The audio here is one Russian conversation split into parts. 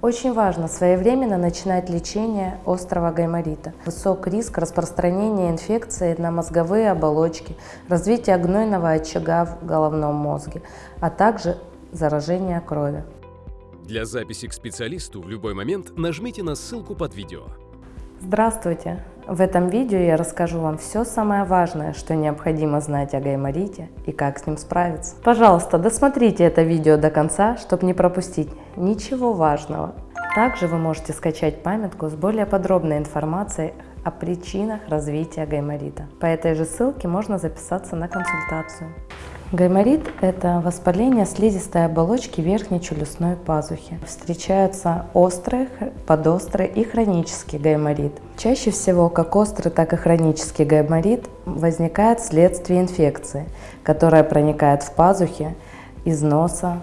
Очень важно своевременно начинать лечение острого гайморита. Высок риск распространения инфекции на мозговые оболочки, развития гнойного очага в головном мозге, а также заражения крови. Для записи к специалисту в любой момент нажмите на ссылку под видео. Здравствуйте! В этом видео я расскажу вам все самое важное, что необходимо знать о гайморите и как с ним справиться. Пожалуйста, досмотрите это видео до конца, чтобы не пропустить ничего важного. Также вы можете скачать памятку с более подробной информацией о причинах развития гайморита. По этой же ссылке можно записаться на консультацию. Гайморит – это воспаление слизистой оболочки верхней челюстной пазухи. Встречаются острый, подострый и хронический гайморит. Чаще всего как острый, так и хронический гайморит возникает вследствие инфекции, которая проникает в пазухи из носа,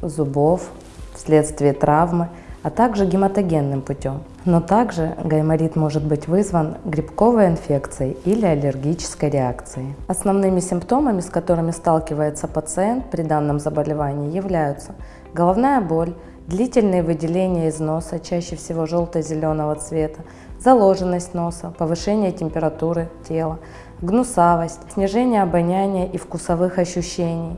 зубов, вследствие травмы – а также гематогенным путем. Но также гайморит может быть вызван грибковой инфекцией или аллергической реакцией. Основными симптомами, с которыми сталкивается пациент при данном заболевании, являются головная боль, длительные выделения из носа, чаще всего желто-зеленого цвета, заложенность носа, повышение температуры тела, гнусавость, снижение обоняния и вкусовых ощущений,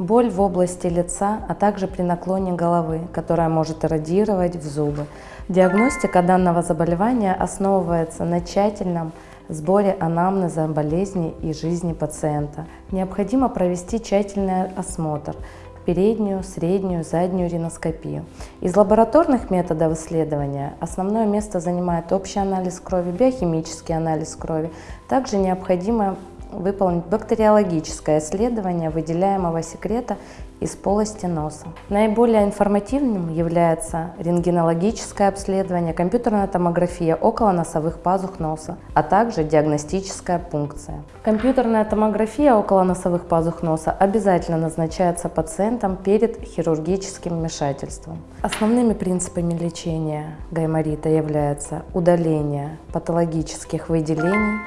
боль в области лица, а также при наклоне головы, которая может эродировать в зубы. Диагностика данного заболевания основывается на тщательном сборе анамнеза болезни и жизни пациента. Необходимо провести тщательный осмотр, переднюю, среднюю, заднюю риноскопию. Из лабораторных методов исследования основное место занимает общий анализ крови, биохимический анализ крови. Также необходимо выполнить бактериологическое исследование выделяемого секрета из полости носа. Наиболее информативным является рентгенологическое обследование, компьютерная томография около носовых пазух носа, а также диагностическая пункция. Компьютерная томография около носовых пазух носа обязательно назначается пациентам перед хирургическим вмешательством. Основными принципами лечения гайморита являются удаление патологических выделений,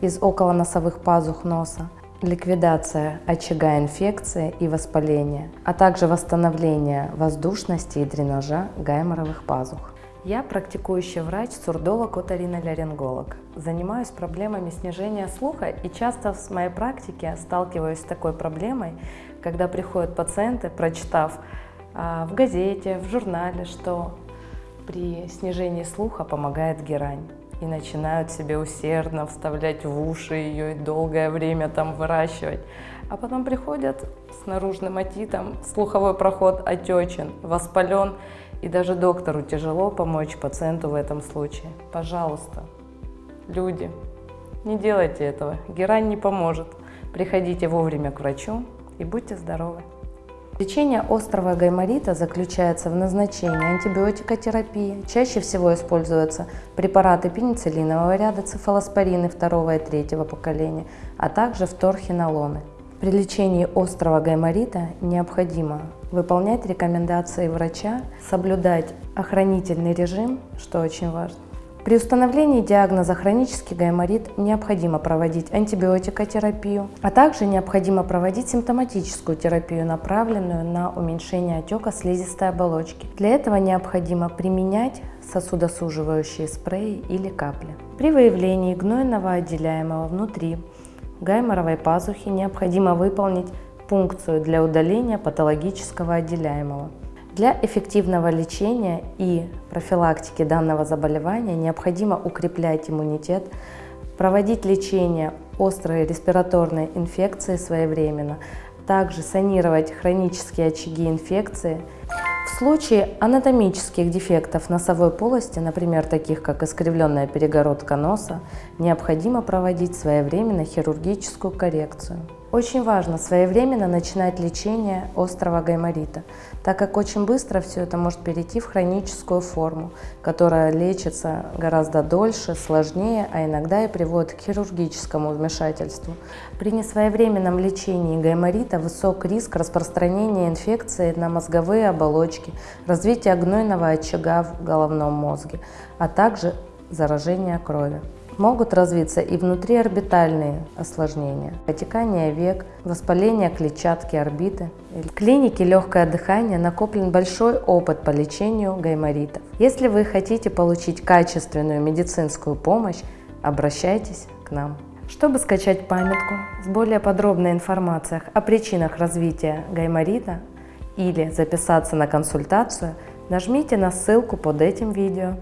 из околоносовых пазух носа, ликвидация очага инфекции и воспаления, а также восстановление воздушности и дренажа гайморовых пазух. Я практикующий врач, сурдолог, оториноларинголог. Занимаюсь проблемами снижения слуха и часто в моей практике сталкиваюсь с такой проблемой, когда приходят пациенты, прочитав а, в газете, в журнале, что при снижении слуха помогает герань и начинают себе усердно вставлять в уши ее и долгое время там выращивать. А потом приходят с наружным отитом, слуховой проход отечен, воспален, и даже доктору тяжело помочь пациенту в этом случае. Пожалуйста, люди, не делайте этого, герань не поможет. Приходите вовремя к врачу и будьте здоровы. Лечение острого гайморита заключается в назначении антибиотикотерапии. Чаще всего используются препараты пенициллинового ряда, цефалоспорины второго и третьего поколения, а также вторхинолоны. При лечении острого гайморита необходимо выполнять рекомендации врача, соблюдать охранительный режим, что очень важно, при установлении диагноза хронический гайморит необходимо проводить антибиотикотерапию, а также необходимо проводить симптоматическую терапию, направленную на уменьшение отека слизистой оболочки. Для этого необходимо применять сосудосуживающие спреи или капли. При выявлении гнойного отделяемого внутри гайморовой пазухи необходимо выполнить пункцию для удаления патологического отделяемого. Для эффективного лечения и профилактики данного заболевания необходимо укреплять иммунитет, проводить лечение острой респираторной инфекции своевременно, также санировать хронические очаги инфекции. В случае анатомических дефектов носовой полости, например, таких как искривленная перегородка носа, необходимо проводить своевременно хирургическую коррекцию. Очень важно своевременно начинать лечение острого гайморита, так как очень быстро все это может перейти в хроническую форму, которая лечится гораздо дольше, сложнее, а иногда и приводит к хирургическому вмешательству. При несвоевременном лечении гайморита высок риск распространения инфекции на мозговые оболочки, развития гнойного очага в головном мозге, а также заражения крови. Могут развиться и внутриорбитальные осложнения, отекание век, воспаление клетчатки орбиты. В клинике «Легкое дыхание» накоплен большой опыт по лечению гайморитов. Если вы хотите получить качественную медицинскую помощь, обращайтесь к нам. Чтобы скачать памятку с более подробной информацией о причинах развития гайморита или записаться на консультацию, нажмите на ссылку под этим видео.